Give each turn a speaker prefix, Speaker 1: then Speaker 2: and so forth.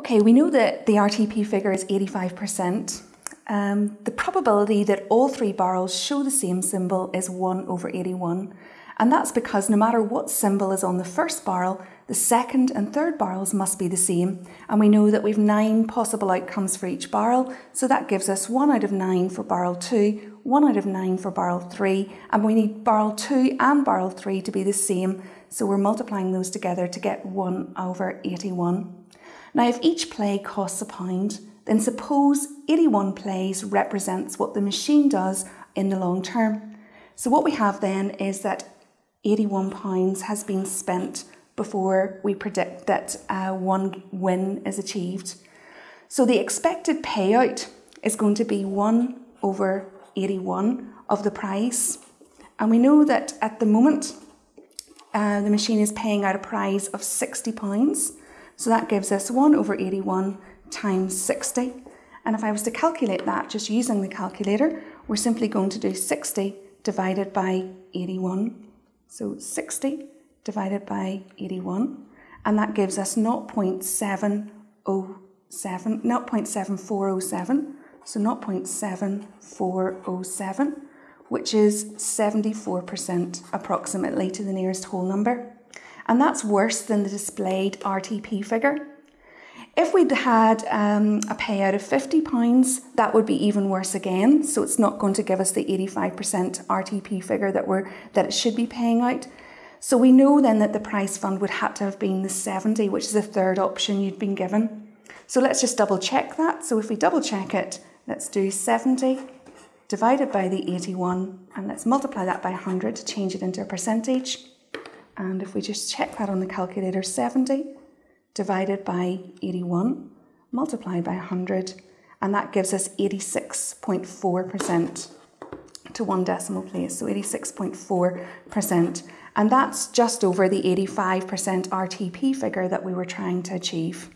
Speaker 1: Okay, we know that the RTP figure is 85%. Um, the probability that all three barrels show the same symbol is 1 over 81. And that's because no matter what symbol is on the first barrel, the second and third barrels must be the same. And we know that we've nine possible outcomes for each barrel. So that gives us one out of nine for barrel two, one out of nine for barrel three. And we need barrel two and barrel three to be the same. So we're multiplying those together to get one over 81. Now, if each play costs a pound, then suppose 81 plays represents what the machine does in the long term. So what we have then is that £81 has been spent before we predict that uh, one win is achieved. So the expected payout is going to be 1 over 81 of the prize. And we know that at the moment, uh, the machine is paying out a prize of £60. So that gives us 1 over 81 times 60. And if I was to calculate that just using the calculator, we're simply going to do 60 divided by 81. So 60 divided by 81, and that gives us 0.707, 0.7407, so 0.7407, which is 74% approximately to the nearest whole number. And that's worse than the displayed RTP figure. If we'd had um, a payout of £50, that would be even worse again. So it's not going to give us the 85% RTP figure that, we're, that it should be paying out. So we know then that the prize fund would have to have been the 70, which is the third option you'd been given. So let's just double check that. So if we double check it, let's do 70 divided by the 81 and let's multiply that by 100 to change it into a percentage. And if we just check that on the calculator, 70 divided by 81 multiplied by 100 and that gives us 86.4% to one decimal place, so 86.4%. And that's just over the 85% RTP figure that we were trying to achieve.